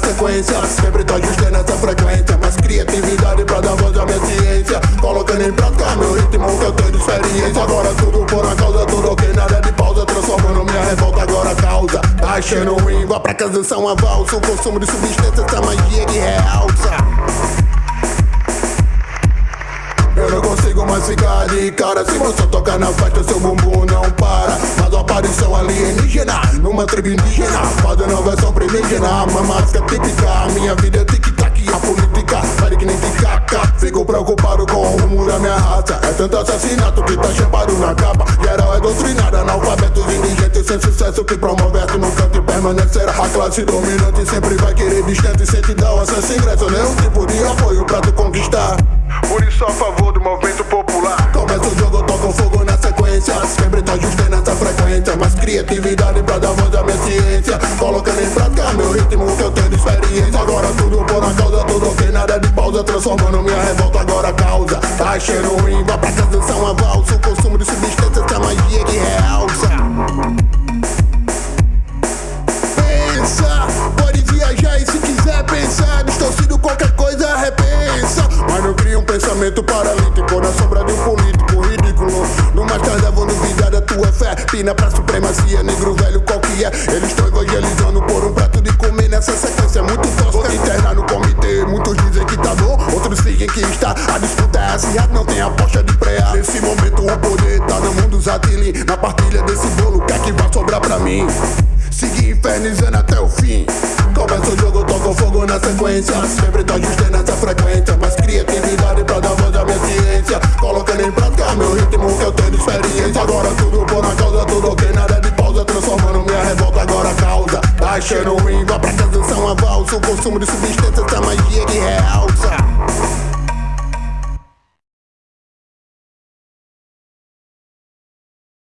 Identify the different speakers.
Speaker 1: sequência. Sempre tô ajustando essa frequência. Mais criatividade pra dar voz à minha ciência. Colocando em prática meu ritmo que eu tenho experiência. Agora tudo por uma causa, tudo ok, nada de pausa. Transformando minha revolta agora causa. Achando ruim, vá pra casa são avalso O consumo de substâncias, essa magia que realça. Eu não consigo mais ficar de cara. Se você tocar na festa, seu bumbum não para. Mas uma aparição alienígena Numa tribo indígena. Fazendo versão primigena Uma máscara típica Minha vida é tic-tac A política vale que nem tic-tac. Fico preocupado com o rumo da minha raça. É tanto assassinato que tá chapado na capa. Geral é doutrinada Analfabetos indigentes sem sucesso Que promove no canto e permanecerá A classe dominante sempre vai querer distante. Sem te dar o acesso ingresso Nenhum tipo de apoio pra tu conquistar.
Speaker 2: Por isso a favor do movimento popular.
Speaker 1: Começa o jogo, toca fogo na sequência. Sempre tô ajustando essa frequência. Mais criatividade pra dar voz à minha ciência. Colocando em prática meu Transformando minha revolta agora causa. Tá achando ruim, vá pra casa, são avalso O consumo de substâncias, essa magia que realça Pensa, pode viajar e se quiser pensar. Distorcido qualquer coisa, repensa. Mas não cria um pensamento paralítico Na sombra de um político ridículo. No mais tarde vou duvidar da tua fé. Pina pra supremacia, negro velho qual que é Eles estão evangelizando por um prato de comer Nessa sequência muito tosca Está, a disputa é acirrada Não tem aposta de preá Nesse momento o poder tá no mundo zatili Na partilha desse bolo, o que é que vai sobrar pra mim? Seguir infernizando até o fim. Começa o jogo, toco fogo na sequência. Sempre tô ajustando essa frequência Mais criatividade pra dar voz à minha ciência. Colocando em prática meu ritmo que eu tenho experiência. Agora tudo por uma causa, tudo ok, nada de pausa. Transformando minha revolta agora causa. Tá achando ruim, vá pra casa, são avalso O consumo de substâncias, essa magia que realça